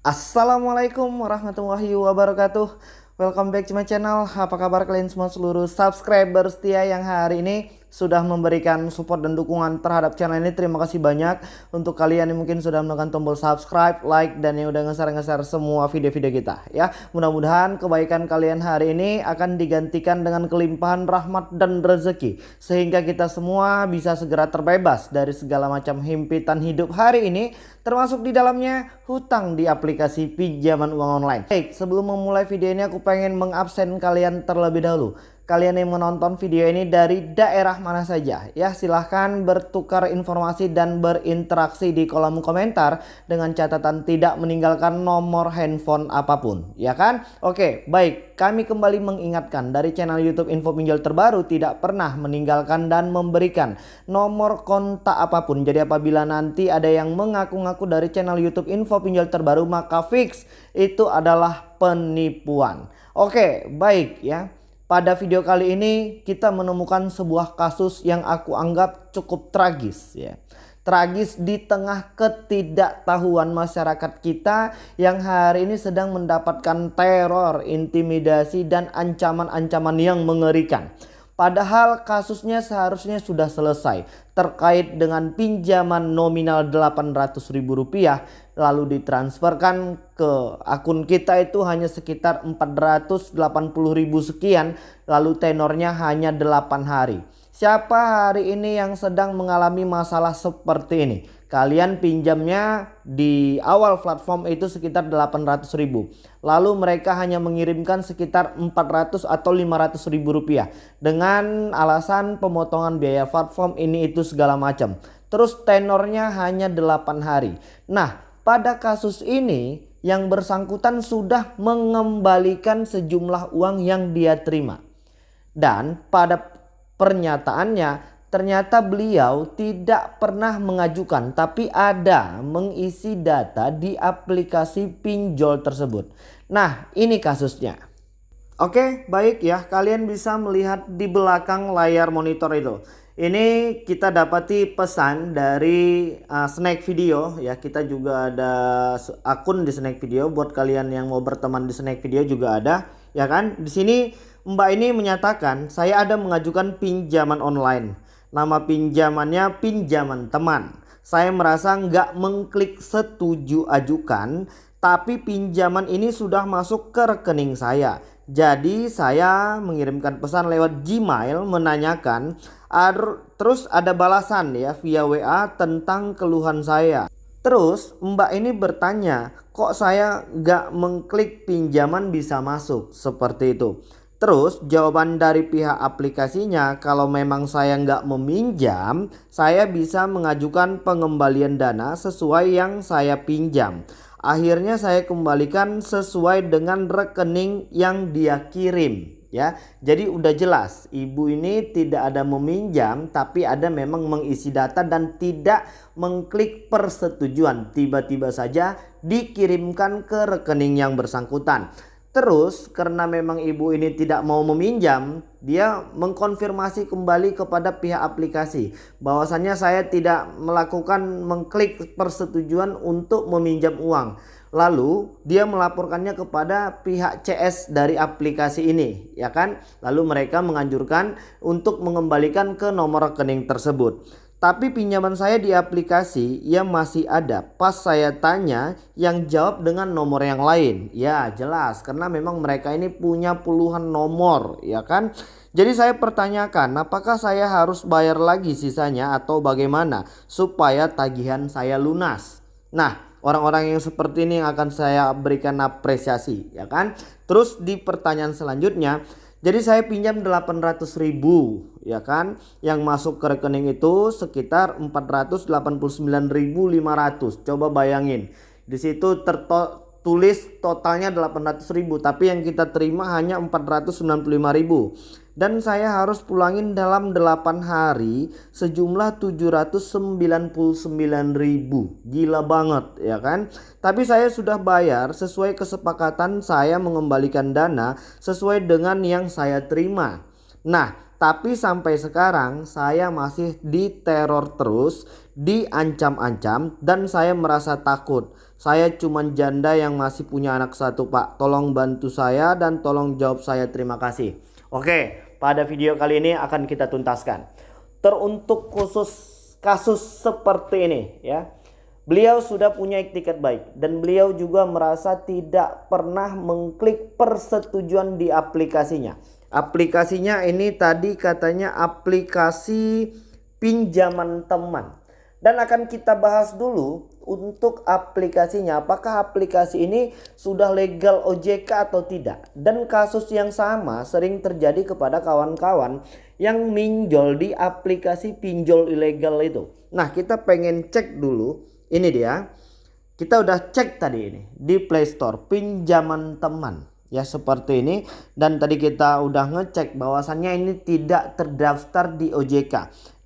Assalamualaikum warahmatullahi wabarakatuh. Welcome back to my channel. Apa kabar kalian semua seluruh subscriber setia yang hari ini sudah memberikan support dan dukungan terhadap channel ini Terima kasih banyak. Untuk kalian yang mungkin sudah menekan tombol subscribe, like dan yang udah ngeser-ngeser semua video-video kita ya. Mudah-mudahan kebaikan kalian hari ini akan digantikan dengan kelimpahan rahmat dan rezeki Sehingga kita semua bisa segera terbebas dari segala macam himpitan hidup hari ini Termasuk di dalamnya hutang di aplikasi pinjaman uang online. Baik sebelum memulai video ini aku pengen mengabsen kalian terlebih dahulu kalian yang menonton video ini dari daerah mana saja? Ya silahkan bertukar informasi dan berinteraksi di kolom komentar dengan catatan tidak meninggalkan nomor handphone apa pun. Ya kan? Oke baik. Kami kembali mengingatkan dari channel YouTube info pinjol terbaru tidak pernah meninggalkan dan memberikan nomor kontak apa pun. Jadi apabila nanti ada yang mengaku-ngaku dari channel YouTube info pinjol terbaru maka fix itu adalah penipuan. Oke baik ya pada video kali ini kita menemukan sebuah kasus yang aku anggap cukup tragis ya. Tragis di tengah ketidaktahuan masyarakat kita yang hari ini sedang mendapatkan teror, intimidasi dan ancaman-ancaman yang mengerikan. Padahal kasusnya seharusnya sudah selesai terkait dengan pinjaman nominal Rp800.000 lalu ditransferkan ke akun kita itu hanya sekitar 480 ribu sekian lalu tenornya hanya 8 hari. Siapa hari ini yang sedang mengalami masalah seperti ini? Kalian pinjamnya di awal platform itu sekitar 800 ribu. Lalu mereka hanya mengirimkan sekitar 400 atau 500 ribu rupiah. Dengan alasan pemotongan biaya platform ini itu segala macam. Terus tenornya hanya 8 hari. Nah pada kasus ini yang bersangkutan sudah mengembalikan sejumlah uang yang dia terima. Dan pada pernyataannya ternyata beliau tidak pernah mengajukan tapi ada mengisi data di aplikasi pinjol tersebut. Nah ini kasusnya. Oke baik ya kalian bisa melihat di belakang layar monitor itu. Ini kita dapati pesan dari uh, Snack Video ya. Kita juga ada akun di Snack Video buat kalian yang mau berteman di Snack Video juga ada ya kan. Di sini Mbak ini menyatakan saya ada mengajukan pinjaman online. Nama pinjamannya pinjaman teman. Saya merasa nggak mengklik setuju ajukan tapi pinjaman ini sudah masuk ke rekening saya. Jadi saya mengirimkan pesan lewat Gmail menanyakan terus ada balasan ya via WA tentang keluhan saya. Terus mbak ini bertanya kok saya gak mengklik pinjaman bisa masuk seperti itu. Terus jawaban dari pihak aplikasinya kalau memang saya nggak meminjam saya bisa mengajukan pengembalian dana sesuai yang saya pinjam. Akhirnya saya kembalikan sesuai dengan rekening yang dia kirim ya. Jadi udah jelas ibu ini tidak ada meminjam tapi ada memang mengisi data dan tidak mengklik persetujuan. Tiba-tiba saja dikirimkan ke rekening yang bersangkutan. Terus karena memang ibu ini tidak mau meminjam, dia mengkonfirmasi kembali kepada pihak aplikasi bahwasannya saya tidak melakukan mengklik persetujuan untuk meminjam uang. Lalu dia melaporkannya kepada pihak CS dari aplikasi ini, ya kan? Lalu mereka menganjurkan untuk mengembalikan ke nomor rekening tersebut. Tapi pinjaman saya di aplikasi yang masih ada. Pas saya tanya yang jawab dengan nomor yang lain. Ya jelas karena memang mereka ini punya puluhan nomor ya kan. Jadi saya pertanyakan apakah saya harus bayar lagi sisanya atau bagaimana supaya tagihan saya lunas. Nah orang-orang yang seperti ini yang akan saya berikan apresiasi ya kan. Terus di pertanyaan selanjutnya jadi saya pinjam 800 ribu ya kan. Yang masuk ke rekening itu sekitar 489.500. Coba bayangin. Di situ tertulis totalnya 800 ribu. Tapi yang kita terima hanya 495 ribu dan saya harus pulangin dalam 8 hari sejumlah 799 ribu gila banget ya kan tapi saya sudah bayar sesuai kesepakatan saya mengembalikan dana sesuai dengan yang saya terima nah tapi sampai sekarang saya masih diteror terus, diancam-ancam dan saya merasa takut. Saya cuman janda yang masih punya anak satu pak. Tolong bantu saya dan tolong jawab saya terima kasih. Oke pada video kali ini akan kita tuntaskan. Teruntuk khusus kasus seperti ini ya. Beliau sudah punya etiket baik dan beliau juga merasa tidak pernah mengklik persetujuan di aplikasinya. Aplikasinya ini tadi katanya aplikasi pinjaman teman. Dan akan kita bahas dulu untuk aplikasinya. Apakah aplikasi ini sudah legal OJK atau tidak? Dan kasus yang sama sering terjadi kepada kawan-kawan yang minjol di aplikasi pinjol ilegal itu. Nah kita pengen cek dulu ini dia. Kita udah cek tadi ini di Play Store pinjaman teman ya seperti ini dan tadi kita udah ngecek bahwasannya ini tidak terdaftar di OJK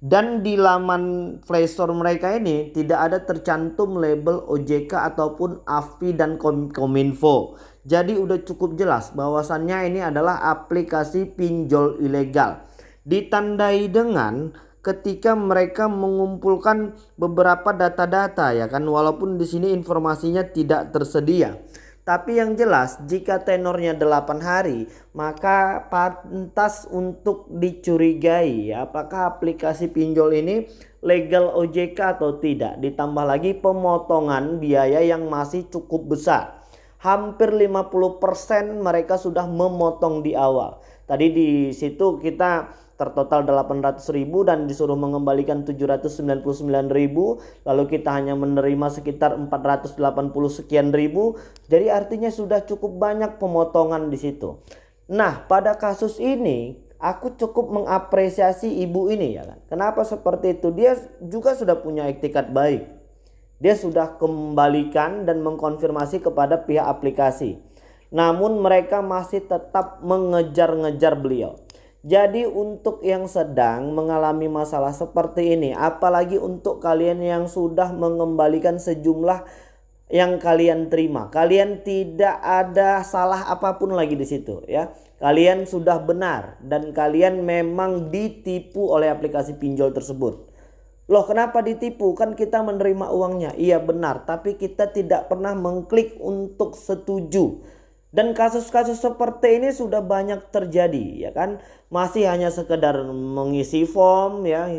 dan di laman Play Store mereka ini tidak ada tercantum label OJK ataupun AFI dan Kominfo. Jadi udah cukup jelas bahwasannya ini adalah aplikasi pinjol ilegal. Ditandai dengan ketika mereka mengumpulkan beberapa data-data ya kan walaupun di sini informasinya tidak tersedia. Tapi yang jelas jika tenornya 8 hari maka pantas untuk dicurigai ya, apakah aplikasi pinjol ini legal OJK atau tidak. Ditambah lagi pemotongan biaya yang masih cukup besar. Hampir 50% mereka sudah memotong di awal. Tadi di situ kita tertotal 800 ribu dan disuruh mengembalikan 799 ribu lalu kita hanya menerima sekitar 480 sekian ribu. Jadi artinya sudah cukup banyak pemotongan di situ. Nah pada kasus ini aku cukup mengapresiasi ibu ini ya kan? Kenapa seperti itu? Dia juga sudah punya etikat baik. Dia sudah kembalikan dan mengkonfirmasi kepada pihak aplikasi. Namun mereka masih tetap mengejar-ngejar beliau jadi untuk yang sedang mengalami masalah seperti ini, apalagi untuk kalian yang sudah mengembalikan sejumlah yang kalian terima, kalian tidak ada salah apa pun lagi di situ ya. Kalian sudah benar dan kalian memang ditipu oleh aplikasi pinjol tersebut. Loh kenapa ditipu? Kan kita menerima uangnya. Iya benar, tapi kita tidak pernah mengklik untuk setuju. Dan kasus-kasus seperti ini sudah banyak terjadi ya kan. Masih hanya sekedar mengisi form ya.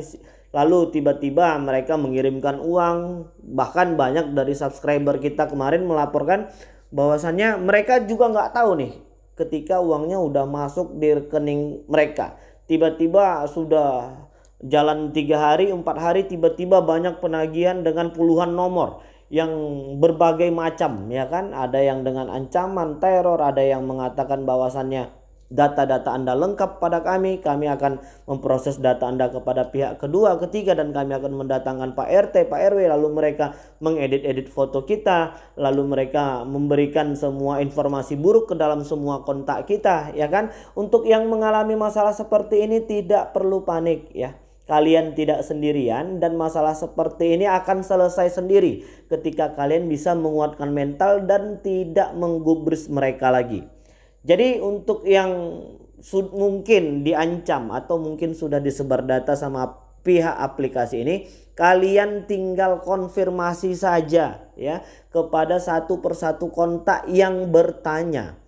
Lalu tiba-tiba mereka mengirimkan uang. Bahkan banyak dari subscriber kita kemarin melaporkan bahwasannya mereka juga nggak tahu nih ketika uangnya udah masuk di rekening mereka. Tiba-tiba sudah jalan tiga hari, empat hari tiba-tiba banyak penagihan dengan puluhan nomor yang berbagai macam ya kan ada yang dengan ancaman teror ada yang mengatakan bahwasannya data-data Anda lengkap pada kami, kami akan memproses data Anda kepada pihak kedua, ketiga dan kami akan mendatangkan Pak RT, Pak RW lalu mereka mengedit-edit foto kita, lalu mereka memberikan semua informasi buruk ke dalam semua kontak kita ya kan. Untuk yang mengalami masalah seperti ini tidak perlu panik ya kalian tidak sendirian dan masalah seperti ini akan selesai sendiri ketika kalian bisa menguatkan mental dan tidak menggubris mereka lagi. Jadi untuk yang mungkin diancam atau mungkin sudah disebar data sama pihak aplikasi ini, kalian tinggal konfirmasi saja ya kepada satu persatu kontak yang bertanya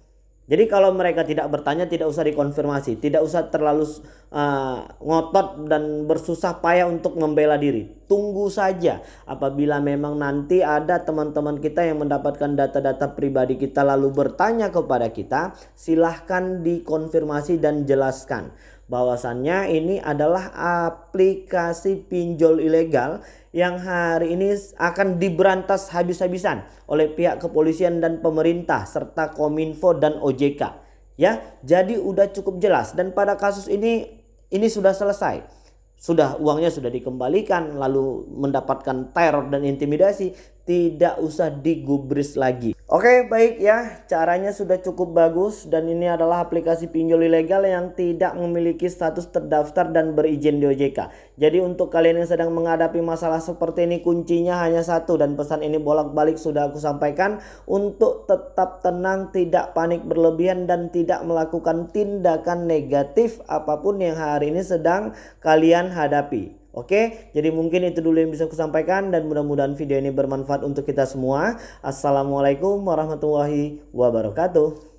jadi kalau mereka tidak bertanya tidak usah dikonfirmasi, tidak usah terlalu uh, ngotot dan bersusah payah untuk membela diri. Tunggu saja apabila memang nanti ada teman-teman kita yang mendapatkan data-data pribadi kita lalu bertanya kepada kita, silahkan dikonfirmasi dan jelaskan bahwasannya ini adalah aplikasi pinjol ilegal yang hari ini akan diberantas habis-habisan oleh pihak kepolisian dan pemerintah serta Kominfo dan OJK. Ya, jadi udah cukup jelas dan pada kasus ini ini sudah selesai. Sudah uangnya sudah dikembalikan lalu mendapatkan teror dan intimidasi tidak usah digubris lagi. Oke baik ya caranya sudah cukup bagus dan ini adalah aplikasi pinjol ilegal yang tidak memiliki status terdaftar dan berizin di OJK. Jadi untuk kalian yang sedang menghadapi masalah seperti ini kuncinya hanya satu dan pesan ini bolak-balik sudah aku sampaikan untuk tetap tenang tidak panik berlebihan dan tidak melakukan tindakan negatif apa pun yang hari ini sedang kalian hadapi. Oke, jadi mungkin itu dulu yang bisa aku sampaikan dan mudah-mudahan video ini bermanfaat untuk kita semua. Assalamualaikum warahmatullahi wabarakatuh.